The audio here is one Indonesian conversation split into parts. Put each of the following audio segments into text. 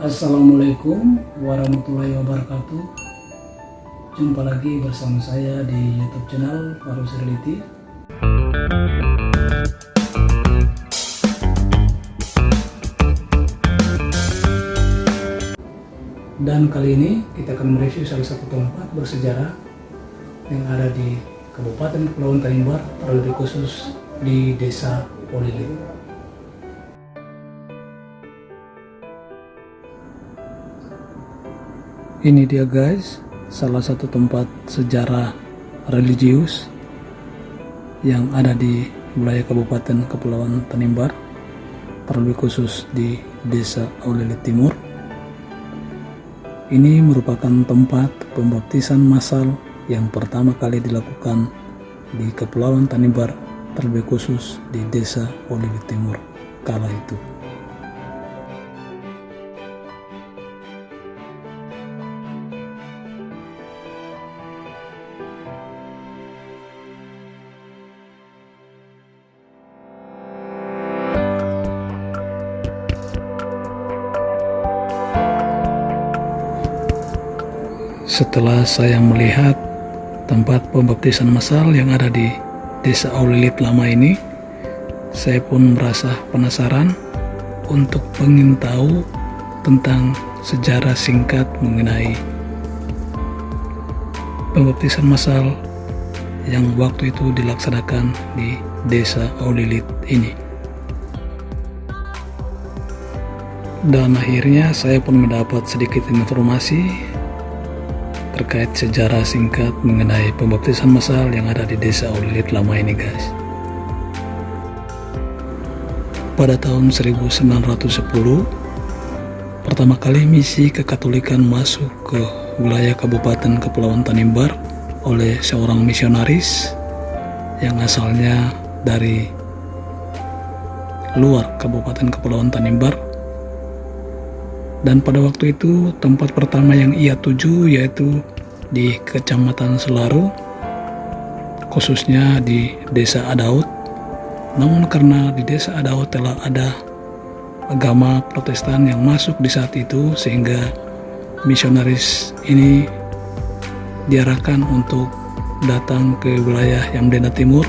Assalamualaikum warahmatullahi wabarakatuh. Jumpa lagi bersama saya di youtube channel Farus Reality Dan kali ini kita akan mereview salah satu tempat bersejarah Yang ada di Kabupaten Kepulauan Tanimbar Terlebih khusus di Desa Polilit Ini dia guys, salah satu tempat sejarah religius yang ada di wilayah Kabupaten Kepulauan Tanimbar, terlebih khusus di Desa Aulilit Timur. Ini merupakan tempat pembaptisan massal yang pertama kali dilakukan di Kepulauan Tanimbar, terlebih khusus di Desa Aulilit Timur kala itu. Setelah saya melihat tempat pembaptisan massal yang ada di Desa Aulilit lama ini, saya pun merasa penasaran untuk ingin tahu tentang sejarah singkat mengenai pembaptisan massal yang waktu itu dilaksanakan di Desa Aulilit ini. Dan akhirnya saya pun mendapat sedikit informasi terkait sejarah singkat mengenai pembaptisan massal yang ada di desa Ulilit lama ini guys. Pada tahun 1910, pertama kali misi kekatolikan masuk ke wilayah Kabupaten Kepulauan Tanimbar oleh seorang misionaris yang asalnya dari luar Kabupaten Kepulauan Tanimbar dan pada waktu itu tempat pertama yang ia tuju yaitu di Kecamatan Selaru khususnya di Desa Adaut. Namun karena di Desa Adaut telah ada agama protestan yang masuk di saat itu sehingga misionaris ini diarahkan untuk datang ke wilayah Yamdena Timur.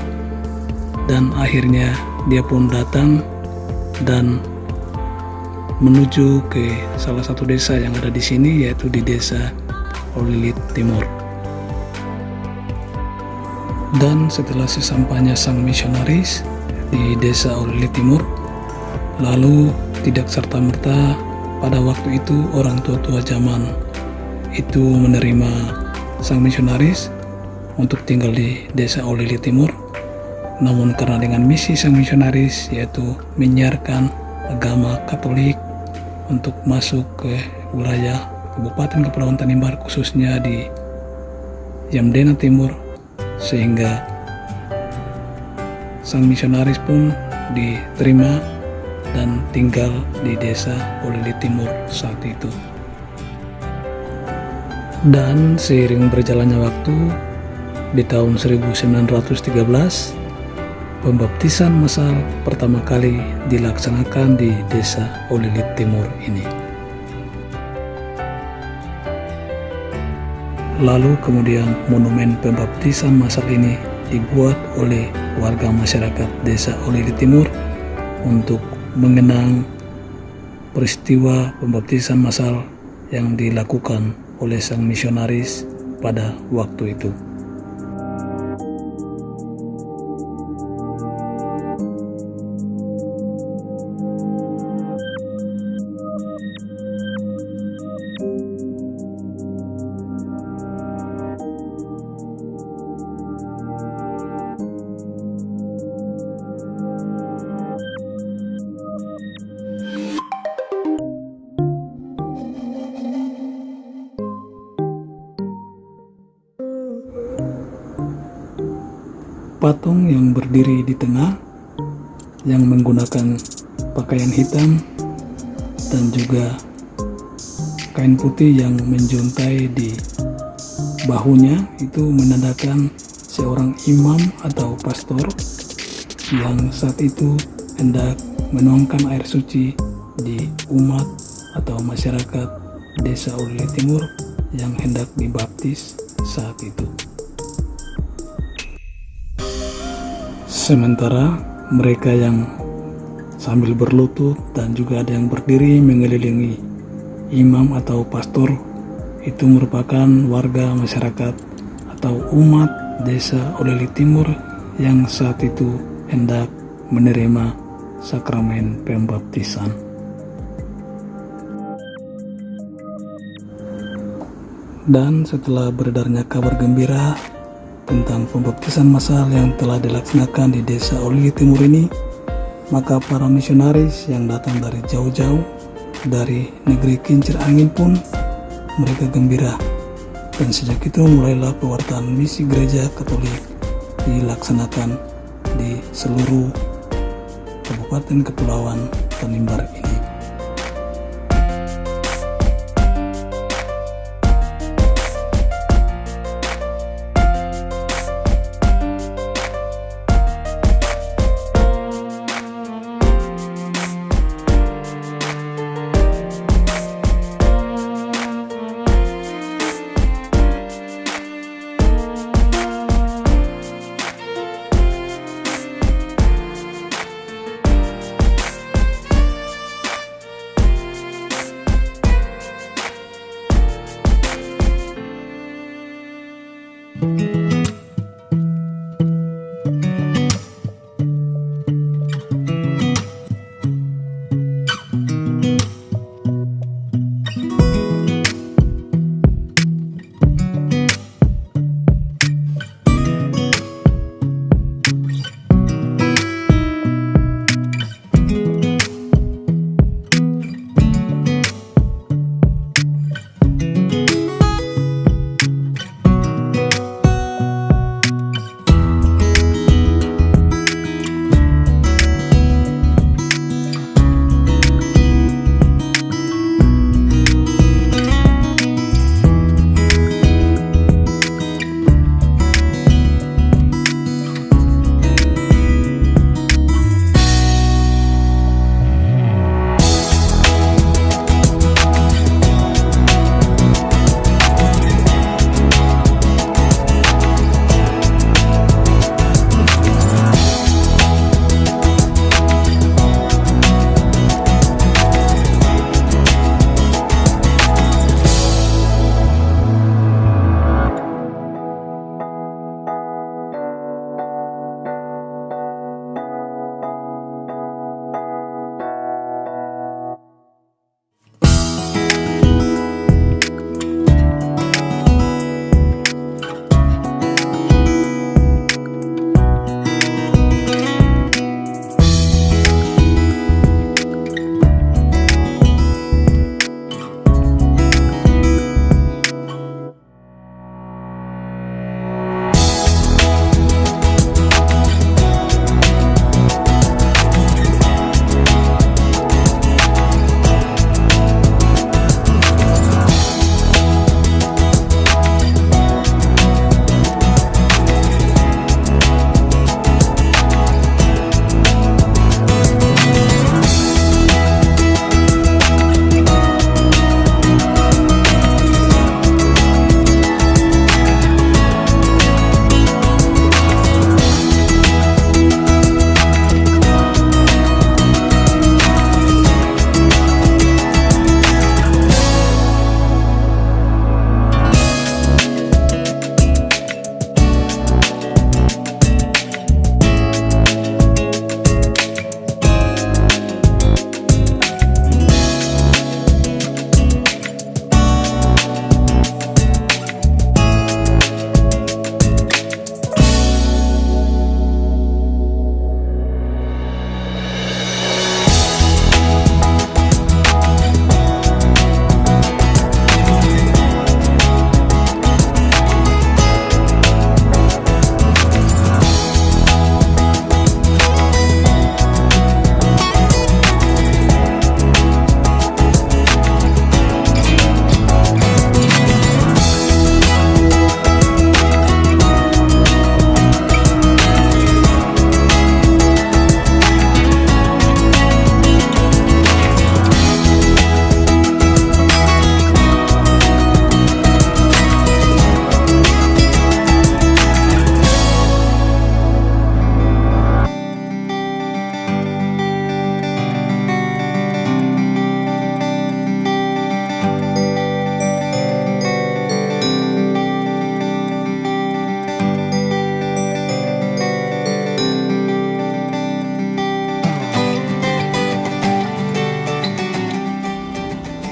Dan akhirnya dia pun datang dan menuju ke salah satu desa yang ada di sini yaitu di desa Olilit Timur. Dan setelah sesampainya sang misionaris di desa Olilit Timur, lalu tidak serta-merta pada waktu itu orang tua-tua zaman itu menerima sang misionaris untuk tinggal di desa Olilit Timur. Namun karena dengan misi sang misionaris yaitu menyiarkan agama Katolik untuk masuk ke wilayah Kabupaten Kepulauan Tanimbar khususnya di Yamdena Timur sehingga sang misionaris pun diterima dan tinggal di desa Polili Timur saat itu. Dan seiring berjalannya waktu, di tahun 1913 Pembaptisan massal pertama kali dilaksanakan di desa Olilit Timur ini. Lalu kemudian monumen pembaptisan massal ini dibuat oleh warga masyarakat desa Olilit Timur untuk mengenang peristiwa pembaptisan massal yang dilakukan oleh sang misionaris pada waktu itu. Patung yang berdiri di tengah yang menggunakan pakaian hitam dan juga kain putih yang menjuntai di bahunya itu menandakan seorang imam atau pastor yang saat itu hendak menuangkan air suci di umat atau masyarakat desa Ulili Timur yang hendak dibaptis saat itu. Sementara mereka yang sambil berlutut dan juga ada yang berdiri mengelilingi imam atau pastor itu merupakan warga masyarakat atau umat desa Ulili Timur yang saat itu hendak menerima sakramen pembaptisan. Dan setelah beredarnya kabar gembira tentang pembaptisan massal yang telah dilaksanakan di desa Ulili Timur ini, maka para misionaris yang datang dari jauh-jauh dari negeri kincir angin pun mereka gembira dan sejak itu mulailah pewartaan misi gereja katolik dilaksanakan di seluruh Kabupaten Kepulauan Tanimbar ini.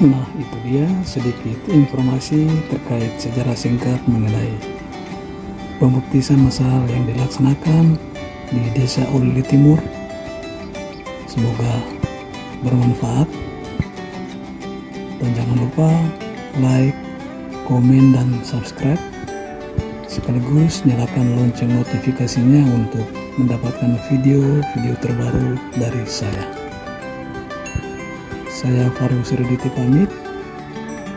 Nah, itu dia sedikit informasi terkait sejarah singkat mengenai pembaptisan masal yang dilaksanakan di Desa Ulili Timur. Semoga bermanfaat. Dan jangan lupa like, komen, dan subscribe. Sekaligus nyalakan lonceng notifikasinya untuk mendapatkan video-video terbaru dari saya. Saya Faru Sirditi pamit.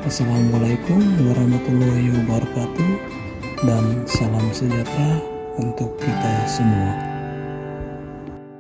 Assalamualaikum warahmatullahi wabarakatuh dan salam sejahtera untuk kita semua.